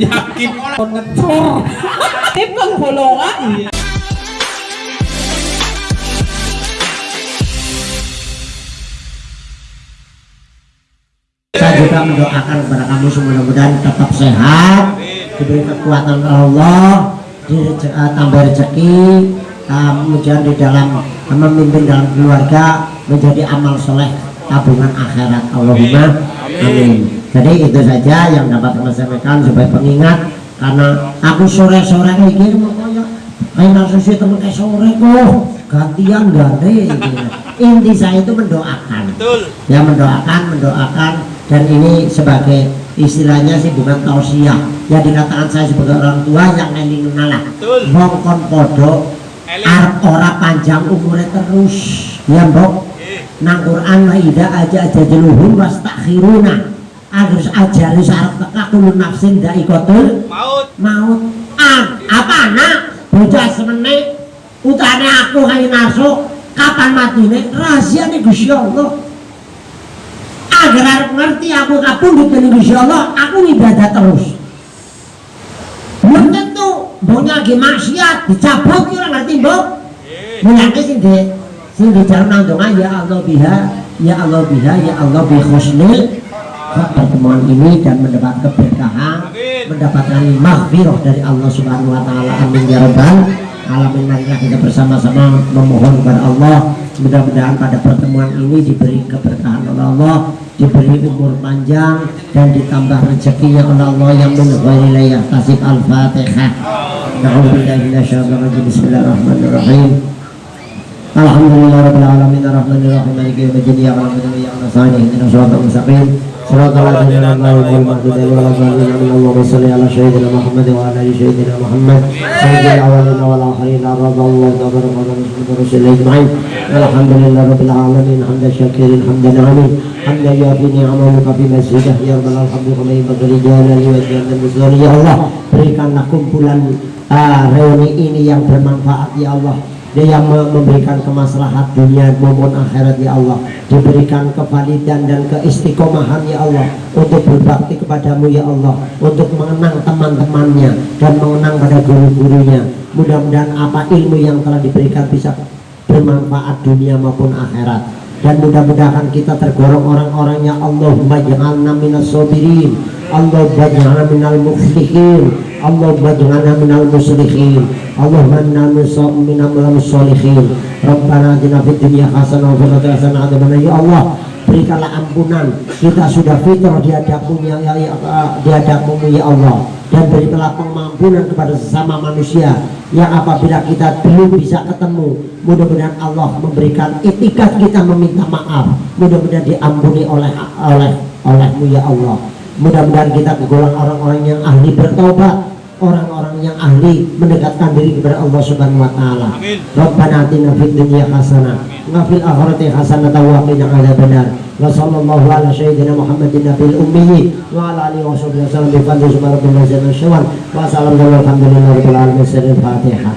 yakin. Kon ngecor tip bolongan Saya juga mendoakan kepada kamu mudah-mudahan tetap sehat, diberi kekuatan Allah, ditambah rezeki, kemudian di dalam memimpin dalam keluarga menjadi amal soleh tabungan akhirat. Allahumma amin. Jadi itu saja yang dapat saya sampaikan sebagai pengingat karena aku sore-sore ini mau kayak kayak susi temen kayak sore kok gantian ganti inti saya itu mendoakan Betul. ya mendoakan mendoakan dan ini sebagai istilahnya sih bukan tausiah ya dikatakan saya sebagai orang tua yang eling Betul. wong kon podo arep ora panjang umurnya terus ya mbok. Nang Quran wa ida aja aja jeluhum wastakhiruna harus ajari syarat teka kulun nafsin daikotul Maut. maut. Ah apa anak? Bocah semene utane aku kayak naso kapan matine rahasia nih Gusti Allah. Agar ngerti aku kapundhut ning Gusti Allah aku ibadah terus. Belum tentu mboknya lagi maksiat dicabut ora ngerti mbok? Nggih. Mulane sing di sing di jalan nang donga ya Allah biha ya Allah biha ya Allah bi husnil pertemuan ini dan mendapat keberkahan mendapatkan maghfirah dari Allah Subhanahu wa taala. Amin ya rabbal alamin. Marilah kita bersama-sama memohon kepada Allah. Mudah-mudahan pada pertemuan ini diberi keberkahan oleh Allah diberi umur panjang dan ditambah rezekinya oleh Allah yang la yahtasib al-fatihah. Na'udzubillahi minasyaitonir rajim Bismillahirrahmanirrahim Alhamdulillah ya berikanlah kumpulan ah, reuni ini yang bermanfaat ya Allah dia yang me- memberikan kemaslahat dunia maupun akhirat ya Allah. Diberikan kevalidan dan keistiqomahan ya Allah. Untuk berbakti kepadamu ya Allah. Untuk mengenang teman-temannya dan mengenang pada guru-gurunya. Mudah-mudahan apa ilmu yang telah diberikan bisa bermanfaat dunia maupun akhirat. Dan mudah-mudahan kita tergolong orang-orang yang Allahumma ja'alna minas sabirin. Allahumma ja'alna minal muflihin Muslihin. Allahumma inna minal minal sholihin Rabbana atina fid dunya hasanah wa fil akhirati hasanah. Wa qina ya Allah berikanlah ampunan. Kita sudah fitrah di hadapmu ya, ya, ya, di hadapmu ya Allah. Dan berikanlah pengampunan kepada sesama manusia yang apabila kita belum bisa ketemu mudah-mudahan Allah memberikan etikat kita meminta maaf. Mudah-mudahan diampuni oleh oleh olehmu ya Allah. Mudah-mudahan kita tergolong orang-orang yang ahli bertobat orang-orang yang ahli mendekatkan diri kepada Allah Subhanahu wa taala. Rabbana atina fid dunya hasanah wa fil akhirati hasanah wa qina adzabannar. Wa sallallahu ala sayyidina Muhammadin nabiyil ummi wa ala alihi wa sahbihi wasallam bi fadli subhanallahi wa ta'ala wa salam alhamdulillahi rabbil alamin fatihah.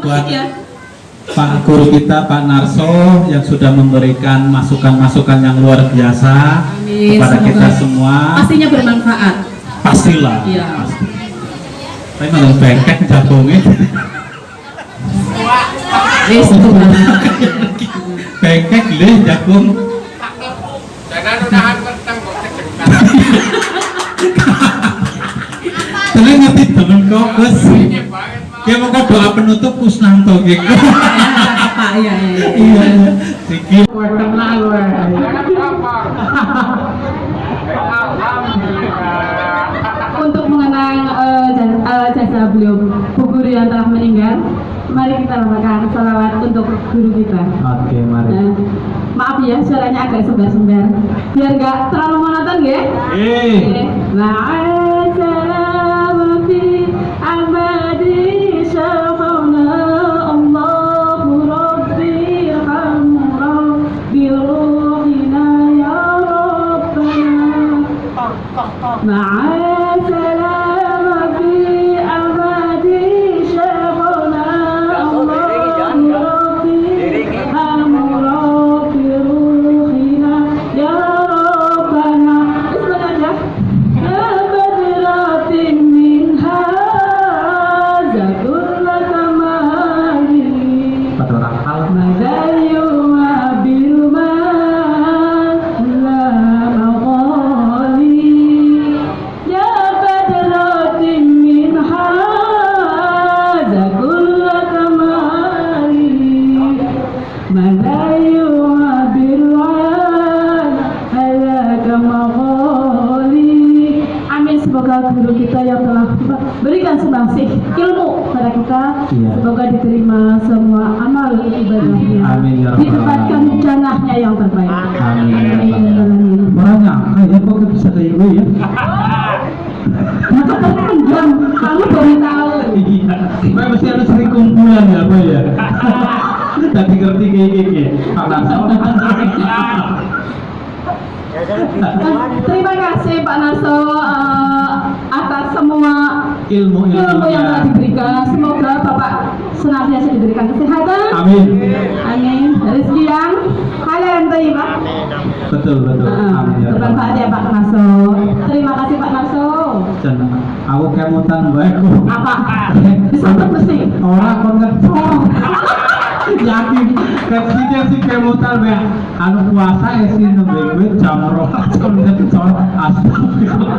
buat Pak Guru kita Pak Narso yang sudah memberikan masukan-masukan yang luar biasa Amin, kepada semoga kita semua. pastinya bermanfaat. Pastilah Iya. pasti. tapi malah bengkek jagungnya Wis itu bengkek deh jagung Tenan ngerti temen kok Gus. Dia mau kok doa penutup Kusnanto gitu apa ya ya Iya. Iki untuk mengenang eh, jas- eh, jasa beliau Bu Guru yang telah meninggal mari kita lambaikan salawat untuk guru kita. Oke mari. Nah, maaf ya suaranya agak sembar-sembar biar nggak terlalu monoton ya? Eh Ma'assalam ilmu pada kita. Iya. Semoga diterima semua amal ibadahnya. Amin, ya Ditempatkan janahnya yang terbaik. Amin ya Amin, ya Alamin. Banyak, kayak kok bisa kayak gue ya? Maka terpendam, kamu baru tahu. Iya, mesti ada sering kumpulan ya, Pak ya. Tadi ngerti kayak gini, Pak Narso. Terima kasih Pak semua Ilmu ilmu yang telah diberikan. Semoga Bapak senantiasa diberikan kesehatan. Amin. Amin. Rezeki yang halal dan thayyibah. Betul betul. Heeh, Amin ya. Bermanfaat ya Pak Narso. Terima kasih Pak Narso. Jangan, aku kemutan baik Apa? Disambut mesti. Orang kon ngecor. Yakin, sih dia sih kemutan baik. Anu puasa ya sih nembe gue jam roh jam ngecor. Astagfirullah.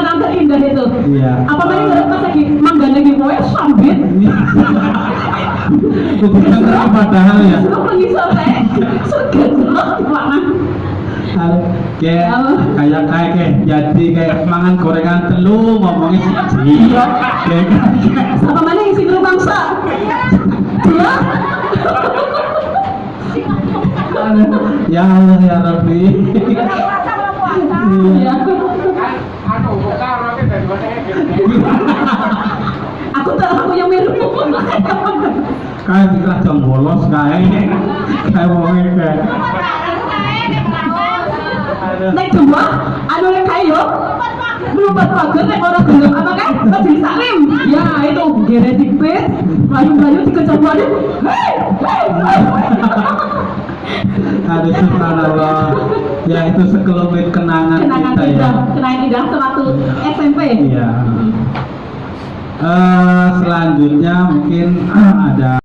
kenang-kenang terindah itu. Iya. Apa tadi nggak pas lagi manggana lagi gue sambit. Bukan padahal ya. Lu mengisar teh, segan banget. Kayak kayak kayak kayak jadi kayak mangan gorengan telu ngomongnya siji. Kayak Apa mana isi grup bangsa? Ya Allah ya Rabbi. Ya. Aku tak aku yang mirip. Kayak dikira jam bolos kayak kayak ngomongnya kayak. Nek dua, anu nek kayo, melompat pagar nek orang gelap apa kan? Masih salim. Ya itu gere dipit, melayu-melayu waduh. Hei, hei, hei. Aduh subhanallah. Ya itu sekelumit kenangan, Kenangan kita ya. indah, kenangan indah sewaktu SMP. Iya. Eh, selanjutnya mungkin ada